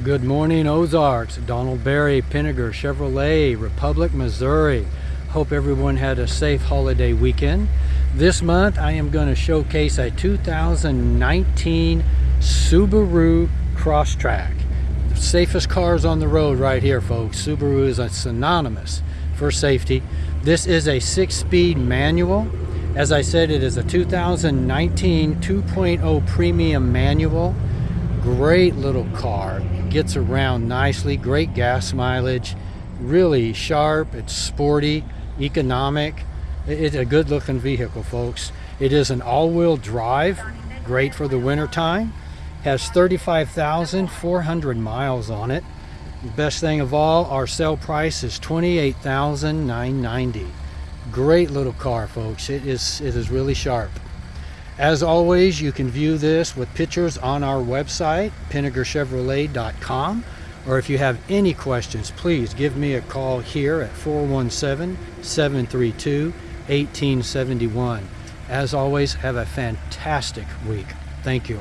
Good morning, Ozarks. Donald Berry, Pinegar Chevrolet, Republic, Missouri. Hope everyone had a safe holiday weekend. This month, I am going to showcase a 2019 Subaru Crosstrek. The safest cars on the road right here, folks. Subaru is a synonymous for safety. This is a six-speed manual. As I said, it is a 2019 2.0 premium manual. Great little car gets around nicely, great gas mileage, really sharp, it's sporty, economic. It's a good looking vehicle, folks. It is an all-wheel drive, great for the winter time. Has 35,400 miles on it. Best thing of all, our sale price is 28,990. Great little car, folks. It is it is really sharp. As always, you can view this with pictures on our website, pinegarchevrolet.com. Or if you have any questions, please give me a call here at 417-732-1871. As always, have a fantastic week. Thank you.